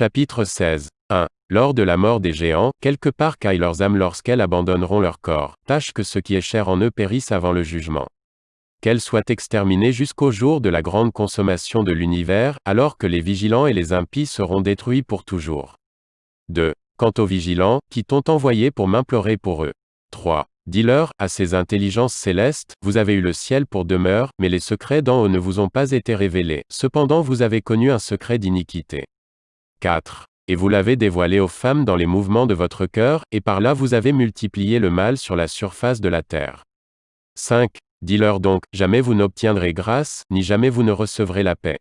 Chapitre 16. 1. Lors de la mort des géants, quelque part caillent leurs âmes lorsqu'elles abandonneront leur corps. Tâche que ce qui est cher en eux périsse avant le jugement. Qu'elles soient exterminées jusqu'au jour de la grande consommation de l'univers, alors que les vigilants et les impies seront détruits pour toujours. 2. Quant aux vigilants, qui t'ont envoyé pour m'implorer pour eux. 3. Dis-leur, à ces intelligences célestes, vous avez eu le ciel pour demeure, mais les secrets d'en haut ne vous ont pas été révélés. Cependant vous avez connu un secret d'iniquité. 4. Et vous l'avez dévoilé aux femmes dans les mouvements de votre cœur, et par là vous avez multiplié le mal sur la surface de la terre. 5. Dis-leur donc, jamais vous n'obtiendrez grâce, ni jamais vous ne recevrez la paix.